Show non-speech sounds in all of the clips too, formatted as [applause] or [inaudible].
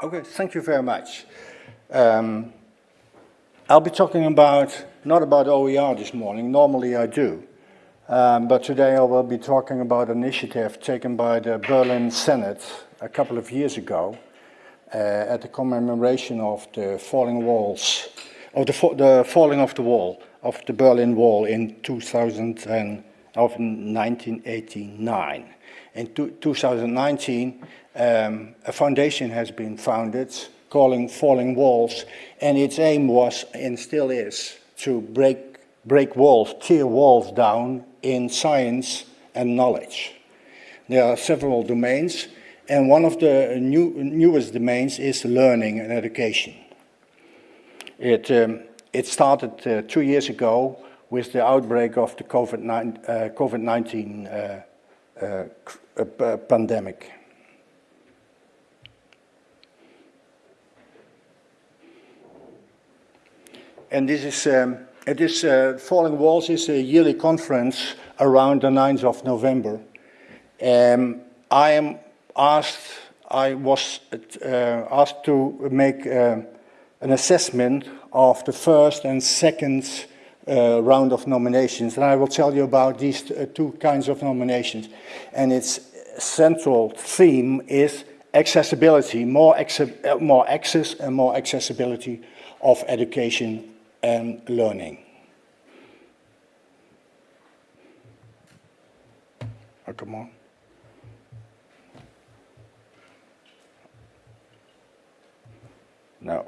Okay, thank you very much. Um, I'll be talking about, not about OER this morning, normally I do, um, but today I will be talking about an initiative taken by the Berlin Senate a couple of years ago uh, at the commemoration of the falling walls, of the, the falling of the wall, of the Berlin Wall in 2000 and, of 1989. In 2019, um, a foundation has been founded calling Falling Walls, and its aim was, and still is, to break, break walls, tear walls down in science and knowledge. There are several domains, and one of the new, newest domains is learning and education. It, um, it started uh, two years ago with the outbreak of the COVID-19 uh, COVID uh, uh, uh, pandemic. And this is, um, it is uh, Falling Walls is a yearly conference around the 9th of November. Um, I am asked, I was uh, asked to make uh, an assessment of the first and second uh, round of nominations. And I will tell you about these uh, two kinds of nominations. And its central theme is accessibility, more, uh, more access and more accessibility of education and learning. Oh, come on. No.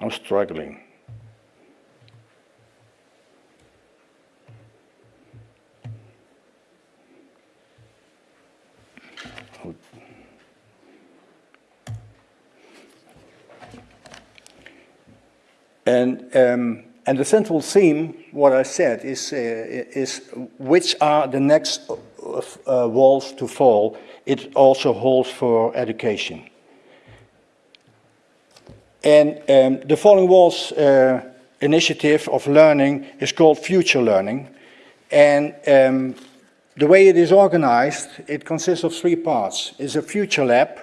I'm struggling. And, um, and the central theme, what I said, is, uh, is which are the next uh, walls to fall. It also holds for education. And um, the Falling Walls uh, initiative of learning is called Future Learning. And um, the way it is organized, it consists of three parts. It's a future lab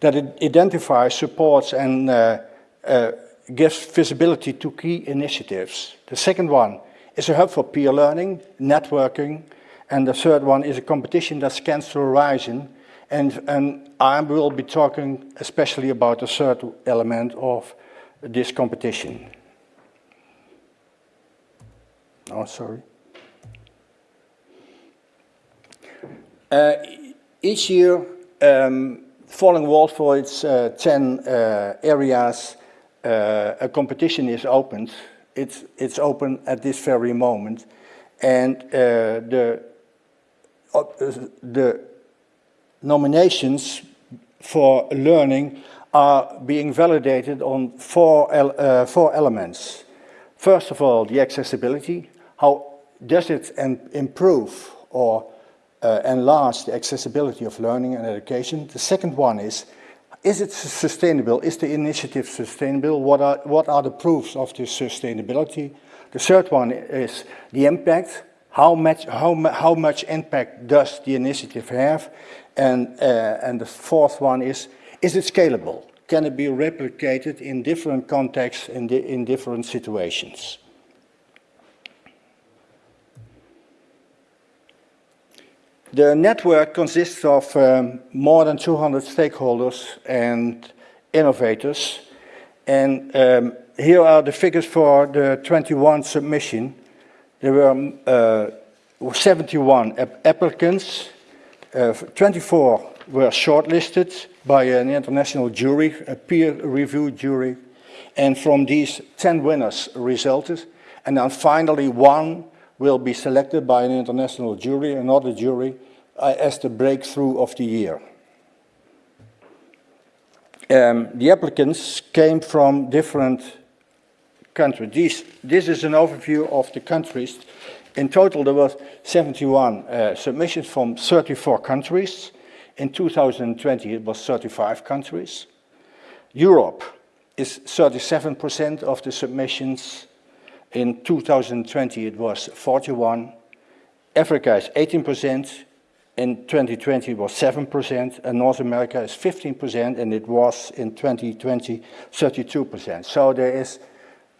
that identifies, supports and uh, uh, gives visibility to key initiatives. The second one is a hub for peer learning, networking, and the third one is a competition that scans the horizon. And, and I will be talking especially about the third element of this competition. Oh, sorry. Uh, each year, um, Falling Walls for its uh, 10 uh, areas uh, a competition is opened, it's, it's open at this very moment. And uh, the, the nominations for learning are being validated on four, uh, four elements. First of all, the accessibility. How does it improve or uh, enlarge the accessibility of learning and education? The second one is is it sustainable? Is the initiative sustainable? What are, what are the proofs of this sustainability? The third one is the impact. How much, how, how much impact does the initiative have? And, uh, and the fourth one is, is it scalable? Can it be replicated in different contexts, in, di in different situations? The network consists of um, more than 200 stakeholders and innovators. And um, here are the figures for the 21 submission. There were uh, 71 applicants, uh, 24 were shortlisted by an international jury, a peer review jury, and from these 10 winners resulted. And then finally one will be selected by an international jury, another jury, uh, as the breakthrough of the year. Um, the applicants came from different countries. These, this is an overview of the countries. In total, there were 71 uh, submissions from 34 countries. In 2020, it was 35 countries. Europe is 37% of the submissions in 2020 it was 41. Africa is 18%, in 2020 it was 7%, and North America is 15%, and it was in 2020 32%. So there is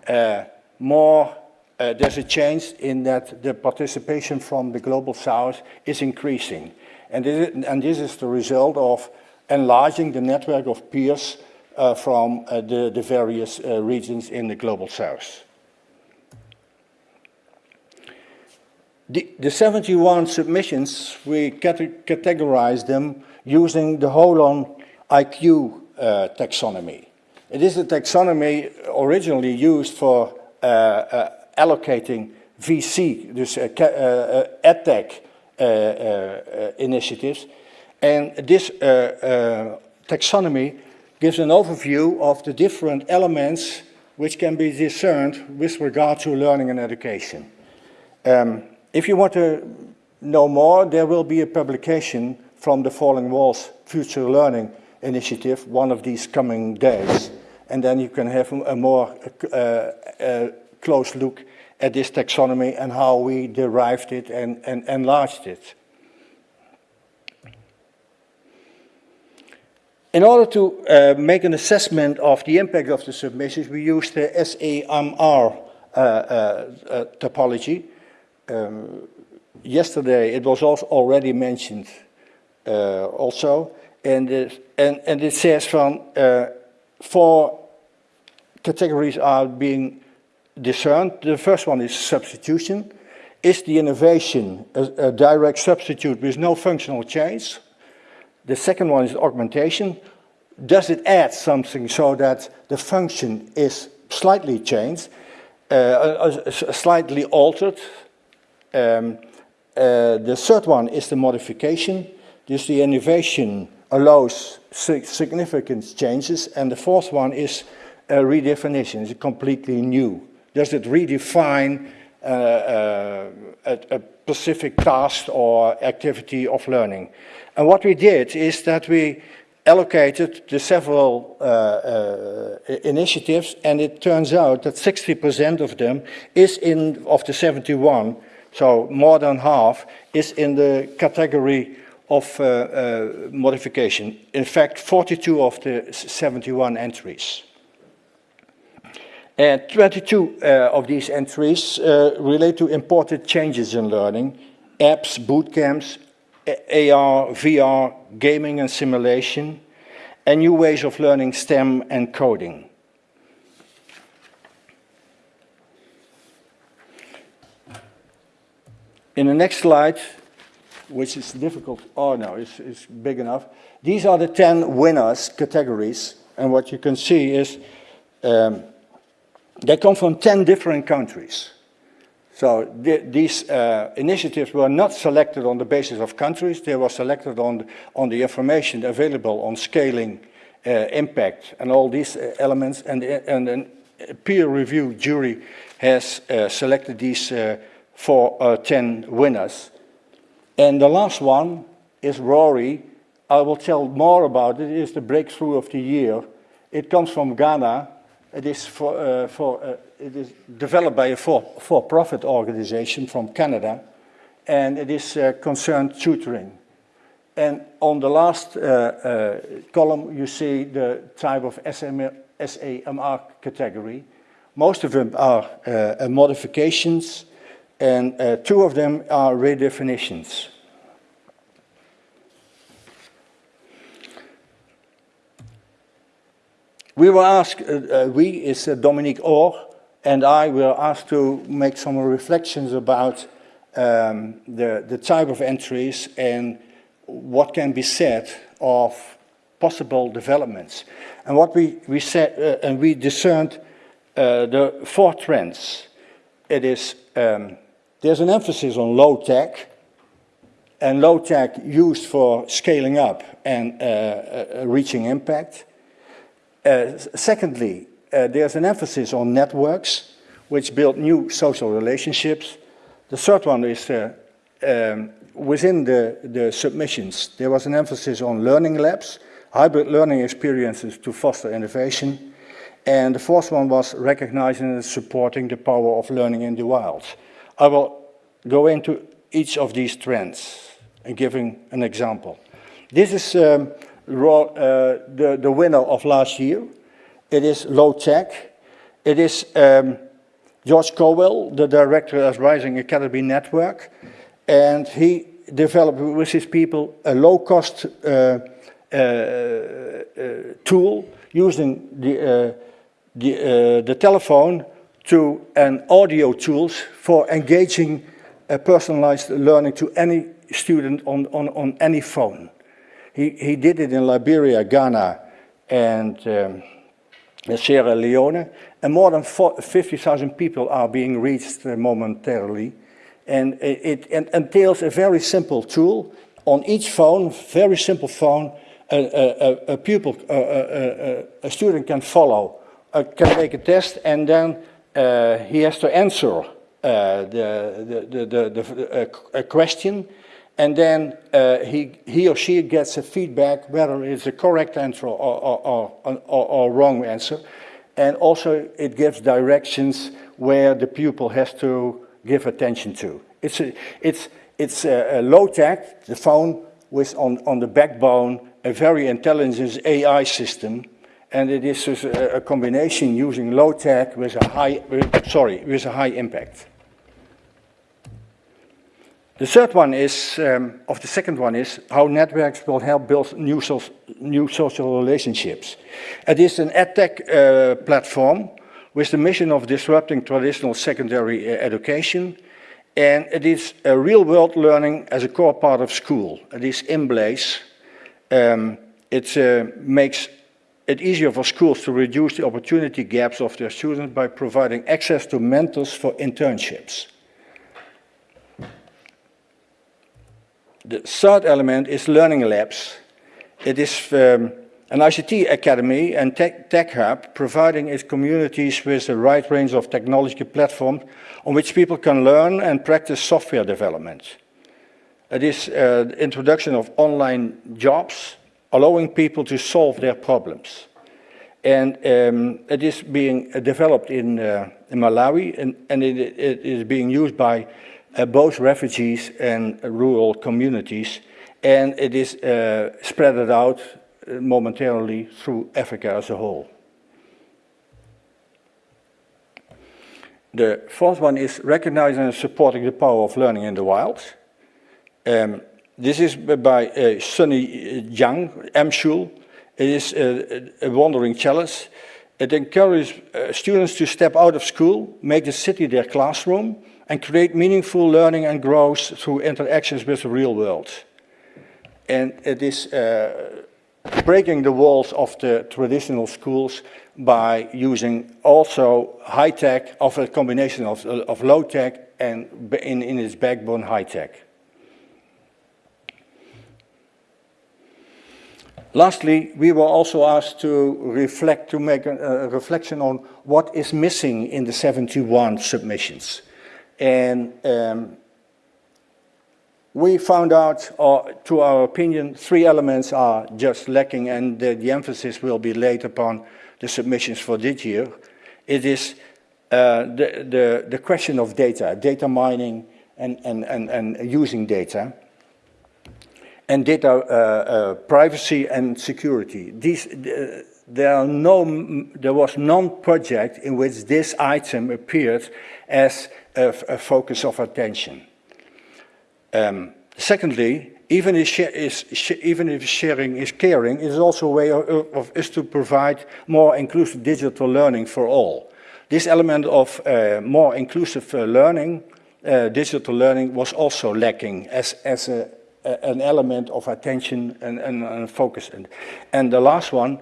uh, more, uh, there's a change in that the participation from the Global South is increasing. And this, is, and this is the result of enlarging the network of peers uh, from uh, the, the, various uh, regions in the Global South. The, the 71 submissions, we categorize them using the Holon IQ uh, taxonomy. It is a taxonomy originally used for uh, uh, allocating VC, dus uh, uh, EdTech initiatives. And this taxonomy gives an overview of the different elements which can be discerned with regard to learning and education. Um, if you want to know more, there will be a publication from the Falling Walls Future Learning Initiative one of these coming days. And then you can have a more uh, uh, close look at this taxonomy and how we derived it and, and enlarged it. In order to uh, make an assessment of the impact of the submissions, we used the SAMR uh, uh, topology, um, yesterday it was also already mentioned uh, also, and it, and, and it says from uh, four categories are being discerned. The first one is substitution. Is the innovation a, a direct substitute with no functional change? The second one is augmentation. Does it add something so that the function is slightly changed, uh, slightly altered, um, uh, the third one is the modification. This the innovation allows significant changes. And the fourth one is a redefinition, it's completely new. Does it redefine uh, uh, a, a, specific task or activity of learning? And what we did is that we allocated the several uh, uh, initiatives and it turns out that 60% of them is in, of the 71, so more than half is in the category of uh, uh, modification. In fact, 42 of the 71 entries. And 22 uh, of these entries uh, relate to important changes in learning, apps, boot camps, AR, VR, gaming and simulation, and new ways of learning STEM and coding. In the next slide, which is difficult, oh no, it's, it's big enough. These are the 10 winners categories. And what you can see is um, they come from 10 different countries. So th these uh, initiatives were not selected on the basis of countries, they were selected on, on the information available on scaling, uh, impact, and all these uh, elements. And, and a peer review jury has uh, selected these uh, for uh, 10 winners. And the last one is Rori. I will tell more about it. It is the breakthrough of the year. It comes from Ghana. It is, for, uh, for, uh, it is developed by a for-profit for organization from Canada, and it is uh, concerned tutoring. And on the last uh, uh, column, you see the type of SAMR category. Most of them are modifications, and uh, two of them are redefinitions. We were asked, uh, uh, we is uh, Dominic Orr, and I were asked to make some reflections about um, the, the type of entries and what can be said of possible developments. And what we, we said, uh, and we discerned uh, the four trends. It is um, there's an emphasis on low tech and low tech used for scaling up and uh, uh, reaching impact. Uh, secondly, uh, there's an emphasis on networks which build new social relationships. The third one is uh, um, within the, the submissions, there was an emphasis on learning labs, hybrid learning experiences to foster innovation. And the fourth one was recognizing and supporting the power of learning in the wild. I will go into each of these trends. and giving an example. This is um, uh, the, the winner of last year. It is low tech. It is um, George Cowell, the director of Rising Academy Network, and he developed with his people a low-cost uh, uh, uh, tool using the, uh, the, uh, the telephone to an audio tools for engaging personalized learning to any student on, on, on any phone. He, he did it in Liberia, Ghana, and um, Sierra Leone, and more than 50,000 people are being reached momentarily. And it, it, entails a very simple tool on each phone, very simple phone, a, a, a pupil, a, a, student can follow, uh, can make a test, and then uh, he has to answer uh, the, the, the, the, a question, and then uh, he, he or she gets a feedback whether it's a correct answer or, or, or, or, wrong answer. And also it gives directions where the pupil has to give attention to. It's, a, it's, it's a, a low tech, the phone with on, on the backbone a very intelligent AI system and it is a, a combination using low tech with a high, sorry, with a high impact. The third one is, um, of the second one is, how networks will help build new, so new social relationships. It is an edtech uh, platform with the mission of disrupting traditional secondary uh, education, and it is a real-world learning as a core part of school. It is in place. Um, it uh, makes it easier for schools to reduce the opportunity gaps of their students by providing access to mentors for internships. The third element is learning labs. It is um, an ICT academy and tech, tech, hub providing its communities with a wide range of technology platforms on which people can learn and practice software development. It is uh, the introduction of online jobs, allowing people to solve their problems. And um, it is being developed in, uh, in Malawi and, and it, it is being used by uh, both refugees and rural communities. And it is uh, spread out uh, momentarily through Africa as a whole. The fourth one is recognizing and supporting the power of learning in the wild. Um, this is by uh, Sunny Jiang, M-Schul. It is a, a, wandering challenge. It encourages uh, students to step out of school, make the city their classroom, and create meaningful learning and growth through interactions with the real world. And it is uh, breaking the walls of the traditional schools by using also high-tech, of a combination of, of low-tech and in, in its backbone high-tech. Lastly, we were also asked to reflect, to make a, a reflection on what is missing in the 71 submissions. And um, we found out, uh, to our opinion, three elements are just lacking and the, the, emphasis will be laid upon the submissions for this year. It is uh, the, the, the, question of data, data mining and, and, and, and using data, and data uh, uh privacy and security. These, uh, there, no, there was non-project in which this item appeared as a, a focus of attention. Um, secondly, even if, is, even if, sharing is caring, it is also a way of, of us to provide more inclusive digital learning for all. This element of uh, more inclusive uh, learning, uh, digital learning, was also lacking as, as a, an element of attention and, and, and focus. And, and the last one,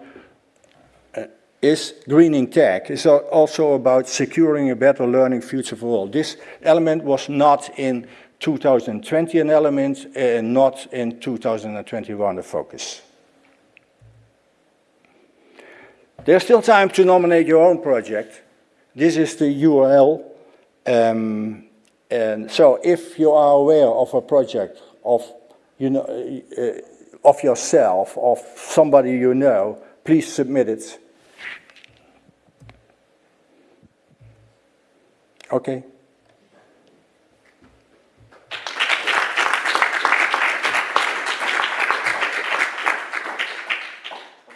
is greening tech. It's also about securing a better learning future for all. This element was not in 2020 an element and not in 2021 a focus. There's still time to nominate your own project. This is the URL. Um, and so if you are aware of a project of, you know, uh, of yourself, of somebody you know, please submit it. Okay.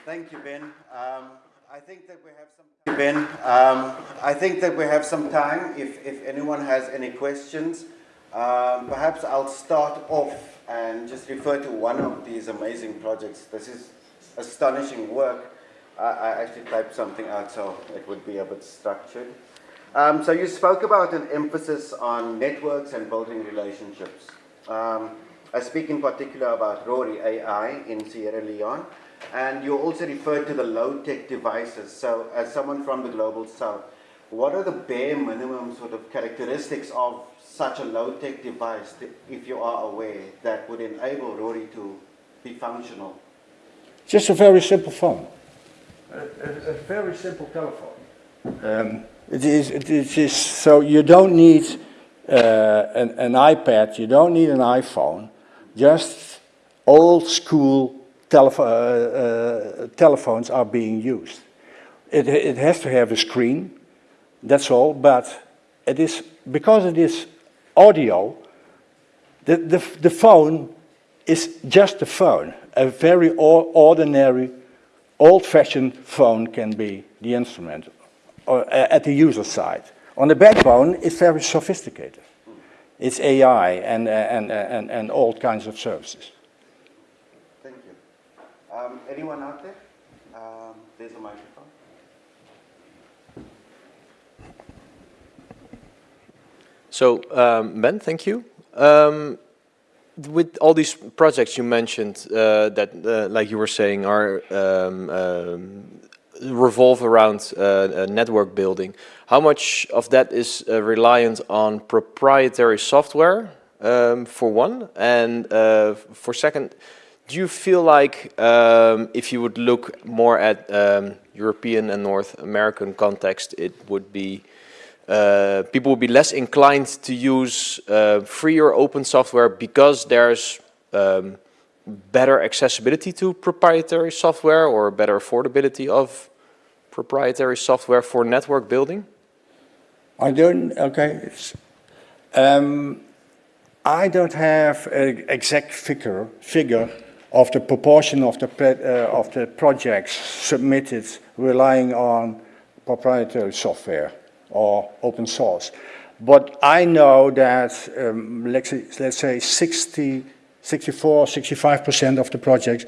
Thank you, Ben. Um, I think that we have some. Ben, um, I think that we have some time. If if anyone has any questions, um, perhaps I'll start off and just refer to one of these amazing projects. This is astonishing work. I, I actually typed something out so it would be a bit structured. Um, so you spoke about an emphasis on networks and building relationships. Um, I speak in particular about Rori AI in Sierra Leone. And you also referred to the low-tech devices. So as someone from the Global South, what are the bare minimum sort of characteristics of such a low-tech device, if you are aware, that would enable Rori to be functional? Just a very simple phone. A, a, a very simple telephone. Um, it is, it is, so you don't need uh, an, an iPad, you don't need an iPhone, just old school telef uh, uh, telephones are being used. It, it has to have a screen, that's all, but it is, because it is audio, the, the, the phone is just a phone. A very ordinary, old-fashioned phone can be the instrument or, at the user side. On the backbone, it's very sophisticated. It's AI and, and, and, and all kinds of services. Thank you. Um, anyone out there? Um, there's a microphone. So, um, Ben, thank you. Um, with all these projects you mentioned uh, that, uh, like you were saying, are um, um, revolve around uh, network building, how much of that is uh, reliant on proprietary software, for one, and uh, for second, do you feel like um, if you would look more at um, European and North American context, it would be uh, people would be less inclined to use uh, free or open software because there's um, better accessibility to proprietary software or better affordability of proprietary software for network building? I don't, okay. Um, I don't have an exact figure, figure of the proportion of the, uh, of the projects submitted relying on proprietary software or open source. But I know that, um, let's, say, let's say 60, 64, 65% of the projects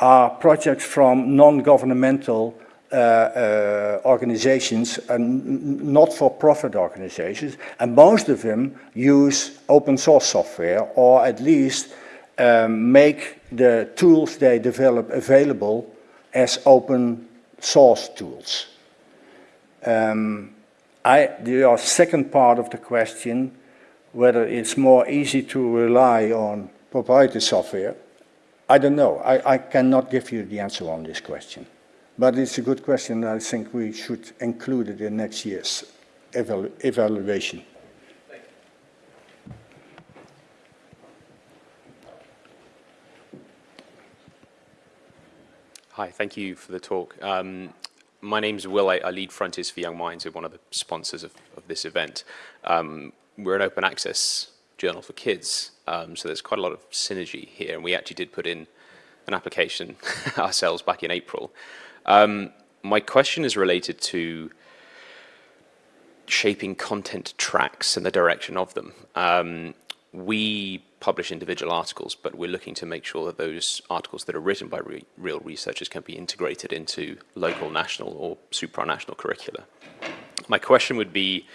are projects from non-governmental uh, uh, organizations and not-for-profit organizations, and most of them use open source software, or at least um, make the tools they develop available as open source tools. Um, I, the second part of the question, whether it's more easy to rely on proprietary software, I don't know. I, I cannot give you the answer on this question. But it's a good question. I think we should include it in next year's evalu evaluation. Hi, thank you for the talk. Um, my name is Will. I, I, lead Frontiers for Young Minds. We're one of the sponsors of, of this event. Um, we're an open access journal for kids, um, so there's quite a lot of synergy here, and we actually did put in an application [laughs] ourselves back in April. Um, my question is related to shaping content tracks and the direction of them. Um, we publish individual articles, but we're looking to make sure that those articles that are written by re real researchers can be integrated into local, national, or supranational curricula. My question would be,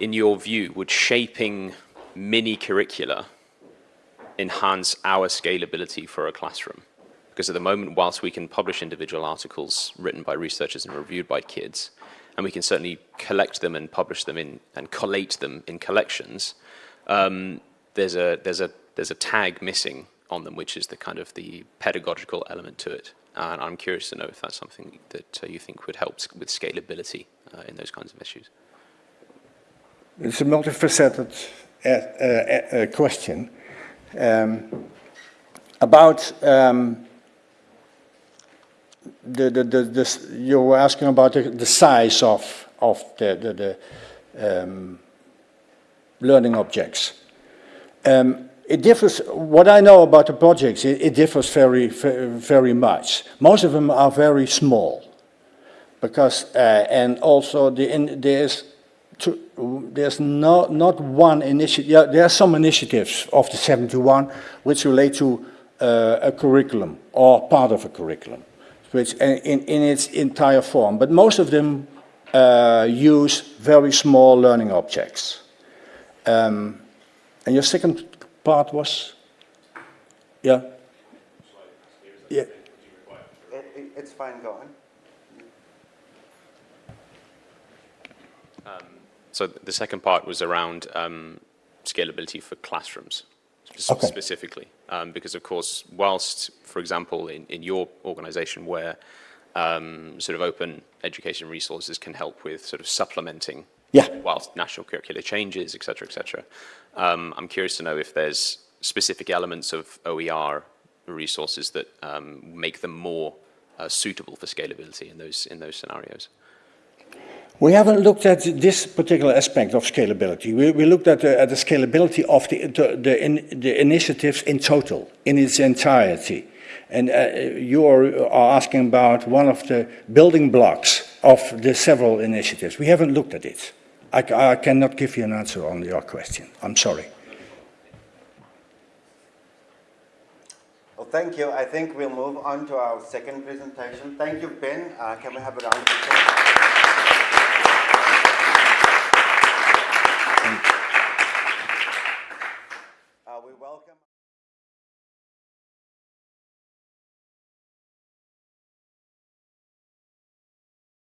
in your view, would shaping mini curricula enhance our scalability for a classroom? Because at the moment, whilst we can publish individual articles written by researchers and reviewed by kids, and we can certainly collect them and publish them in and collate them in collections, um, there's a there's a there's a tag missing on them, which is the kind of the pedagogical element to it. And I'm curious to know if that's something that uh, you think would help with scalability uh, in those kinds of issues. It's a multifaceted uh, uh, uh question um, about um, the, the, the, the, you were asking about the, the size of, of the, the, the um, learning objects. Um, It differs, what I know about the projects, it, it differs very, very much. Most of them are very small. Because, uh, and also the, in, there's, there's no, not one initiative, yeah, there are some initiatives of the 71 which relate to uh, a curriculum or part of a curriculum, which uh, in, in its entire form. But most of them uh, use very small learning objects. Um, and your second part was? Yeah? Yeah. It, it, it's fine, go on. So the second part was around um, scalability for classrooms Okay. specifically. Um, because, of course, whilst, for example, in, in your organization where um, sort of open education resources can help with sort of supplementing Yeah. Whilst national curricula changes, et cetera, et cetera. Um, I'm curious to know if there's specific elements of OER resources that um, make them more uh, suitable for scalability in those, in those scenarios. We haven't looked at this particular aspect of scalability. We, we looked at the, at the scalability of the, the, the, in, the initiatives in total, in its entirety. And uh, you are, are asking about one of the building blocks of the several initiatives. We haven't looked at it. I, I cannot give you an answer on your question. I'm sorry. Well, thank you. I think we'll move on to our second presentation. Thank you, Ben. Uh, can we have a round of applause?